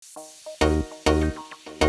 えっ?